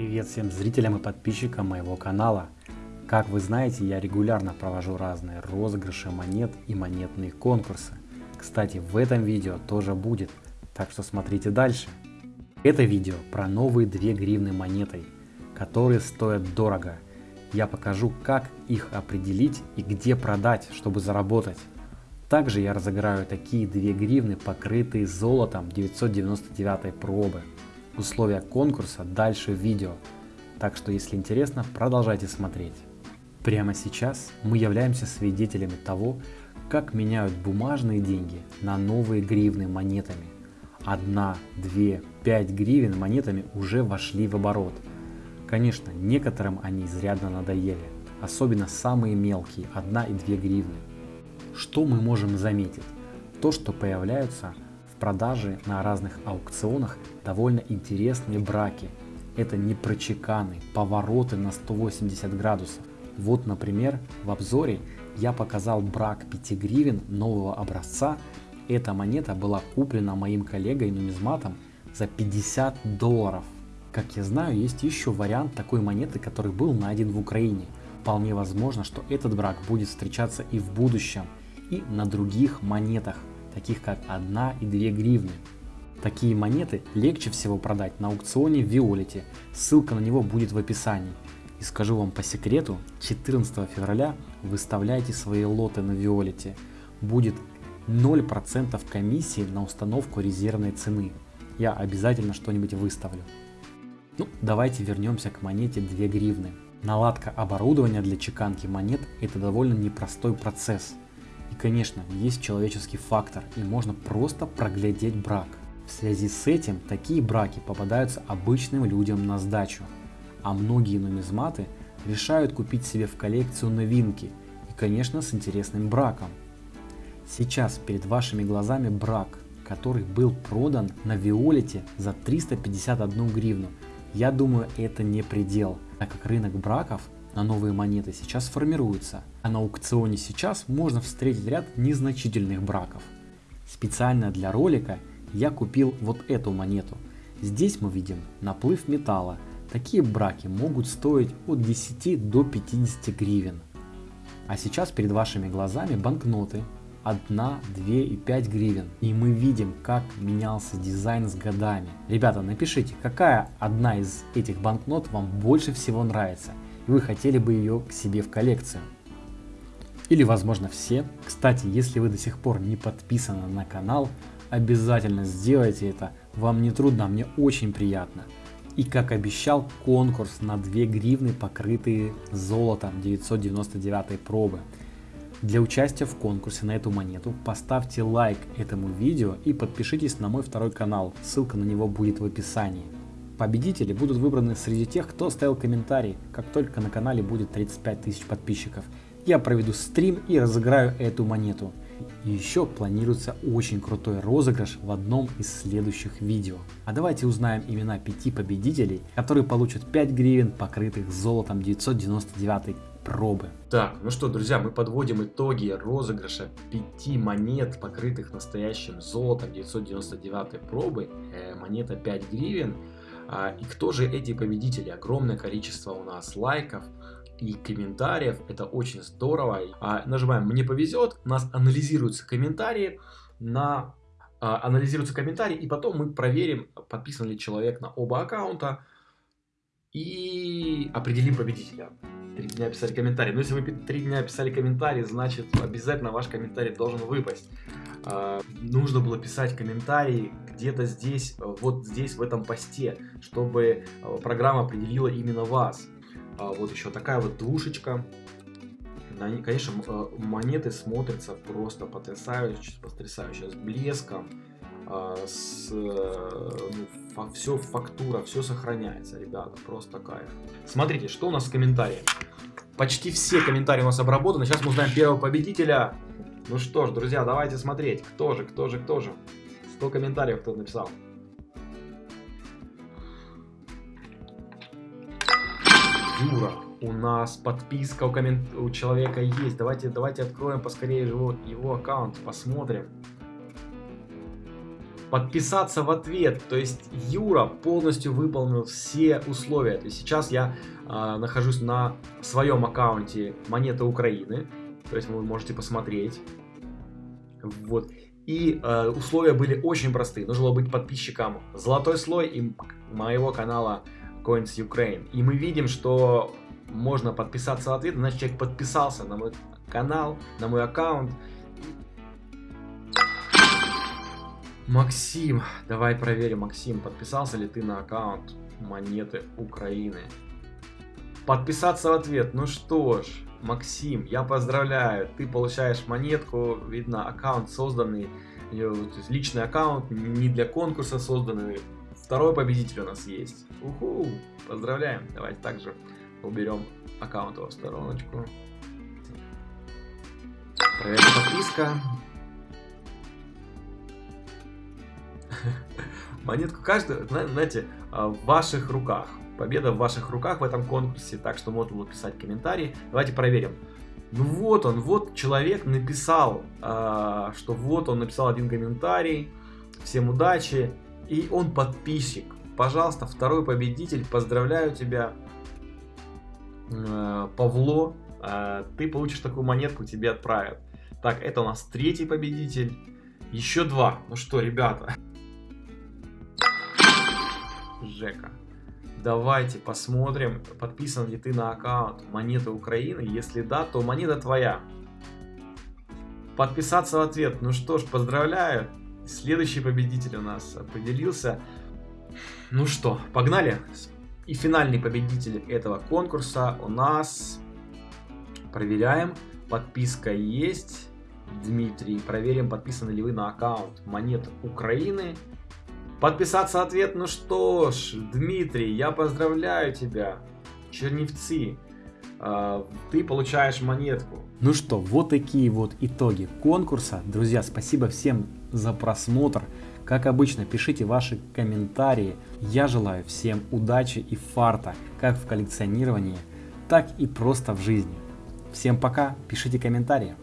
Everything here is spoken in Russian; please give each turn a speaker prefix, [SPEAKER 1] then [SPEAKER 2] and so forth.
[SPEAKER 1] Привет всем зрителям и подписчикам моего канала. Как вы знаете, я регулярно провожу разные розыгрыши монет и монетные конкурсы. Кстати, в этом видео тоже будет, так что смотрите дальше. Это видео про новые 2 гривны монетой, которые стоят дорого. Я покажу, как их определить и где продать, чтобы заработать. Также я разыграю такие 2 гривны, покрытые золотом 999 пробы. Условия конкурса дальше в видео, так что если интересно, продолжайте смотреть. Прямо сейчас мы являемся свидетелями того, как меняют бумажные деньги на новые гривны монетами. Одна, две, пять гривен монетами уже вошли в оборот. Конечно, некоторым они изрядно надоели, особенно самые мелкие, 1 и 2 гривны. Что мы можем заметить? То, что появляются продаже на разных аукционах довольно интересные браки. Это не прочеканы, повороты на 180 градусов. Вот, например, в обзоре я показал брак 5 гривен нового образца. Эта монета была куплена моим коллегой-нумизматом за 50 долларов. Как я знаю, есть еще вариант такой монеты, который был найден в Украине. Вполне возможно, что этот брак будет встречаться и в будущем, и на других монетах таких как 1 и 2 гривны. Такие монеты легче всего продать на аукционе в Виолете, ссылка на него будет в описании. И скажу вам по секрету, 14 февраля выставляйте свои лоты на Виолете. Будет 0% комиссии на установку резервной цены. Я обязательно что-нибудь выставлю. Ну, давайте вернемся к монете 2 гривны. Наладка оборудования для чеканки монет это довольно непростой процесс. И конечно, есть человеческий фактор и можно просто проглядеть брак. В связи с этим такие браки попадаются обычным людям на сдачу. А многие нумизматы решают купить себе в коллекцию новинки и конечно с интересным браком. Сейчас перед вашими глазами брак, который был продан на Виолете за 351 гривну. Я думаю это не предел, так как рынок браков на новые монеты сейчас формируется, а на аукционе сейчас можно встретить ряд незначительных браков. Специально для ролика я купил вот эту монету. Здесь мы видим наплыв металла. Такие браки могут стоить от 10 до 50 гривен. А сейчас перед вашими глазами банкноты 1, 2 и 5 гривен. И мы видим, как менялся дизайн с годами. Ребята, напишите, какая одна из этих банкнот вам больше всего нравится вы хотели бы ее к себе в коллекцию. Или возможно все. Кстати, если вы до сих пор не подписаны на канал, обязательно сделайте это. Вам не трудно, мне очень приятно. И как обещал, конкурс на 2 гривны, покрытые золотом 999 пробы. Для участия в конкурсе на эту монету поставьте лайк этому видео и подпишитесь на мой второй канал, ссылка на него будет в описании. Победители будут выбраны среди тех, кто оставил комментарий, как только на канале будет 35 тысяч подписчиков. Я проведу стрим и разыграю эту монету. Еще планируется очень крутой розыгрыш в одном из следующих видео. А давайте узнаем имена пяти победителей, которые получат 5 гривен, покрытых золотом 999 пробы.
[SPEAKER 2] Так, ну что, друзья, мы подводим итоги розыгрыша 5 монет, покрытых настоящим золотом 999 пробы. Э, монета 5 гривен. А, и кто же эти победители? Огромное количество у нас лайков и комментариев. Это очень здорово. А, нажимаем «Мне повезет». У нас анализируются комментарии на а, анализируются комментарии, и потом мы проверим, подписан ли человек на оба аккаунта, и определим победителя. Три дня писали комментарий. Но если вы три дня писали комментарий, значит обязательно ваш комментарий должен выпасть. А, нужно было писать комментарий где-то здесь, вот здесь, в этом посте, чтобы а, программа определила именно вас. А, вот еще такая вот двушечка. Конечно, монеты смотрятся просто потрясающе, потрясающе, с блеском, с, ну, все фактура, все сохраняется, ребята, просто кайф. Смотрите, что у нас в комментариях. Почти все комментарии у нас обработаны. Сейчас мы узнаем первого победителя. Ну что ж, друзья, давайте смотреть, кто же, кто же, кто же. 100 комментариев кто написал. Юра, у нас подписка у, коммент... у человека есть. Давайте, давайте откроем поскорее его, его аккаунт, посмотрим. Подписаться в ответ. То есть Юра полностью выполнил все условия. То есть сейчас я э, нахожусь на своем аккаунте Монеты Украины. То есть вы можете посмотреть. Вот. И э, условия были очень простые. Нужно было быть подписчиком Золотой слой и моего канала Coins Ukraine. И мы видим, что можно подписаться в ответ, значит человек подписался на мой канал, на мой аккаунт. Максим, давай проверим, Максим, подписался ли ты на аккаунт Монеты Украины? Подписаться в ответ, ну что ж, Максим, я поздравляю, ты получаешь монетку, видно, аккаунт созданный, личный аккаунт, не для конкурса созданный. Второй победитель у нас есть. Уху, поздравляем, давайте также уберем аккаунт в стороночку. Проверка подписка. Монетку каждую, знаете, а, в ваших руках. Победа в ваших руках в этом конкурсе, так что можно было писать комментарии. Давайте проверим. Ну вот он, вот человек написал, а, что вот он написал один комментарий. Всем удачи. И он подписчик. Пожалуйста, второй победитель, поздравляю тебя. Э, Павло, ты получишь такую монетку, тебе отправят. Так, это у нас третий победитель. Еще два. Ну что, ребята. Жека. Давайте посмотрим, подписан ли ты на аккаунт Монеты Украины. Если да, то монета твоя. Подписаться в ответ. Ну что ж, поздравляю. Следующий победитель у нас определился. Ну что, погнали. И финальный победитель этого конкурса у нас... Проверяем. Подписка есть. Дмитрий. Проверим, подписаны ли вы на аккаунт Монет Украины. Подписаться ответ. Ну что ж, Дмитрий, я поздравляю тебя. Черневцы. А, ты получаешь монетку.
[SPEAKER 1] Ну что, вот такие вот итоги конкурса. Друзья, спасибо всем за просмотр. Как обычно, пишите ваши комментарии. Я желаю всем удачи и фарта, как в коллекционировании, так и просто в жизни. Всем пока, пишите комментарии.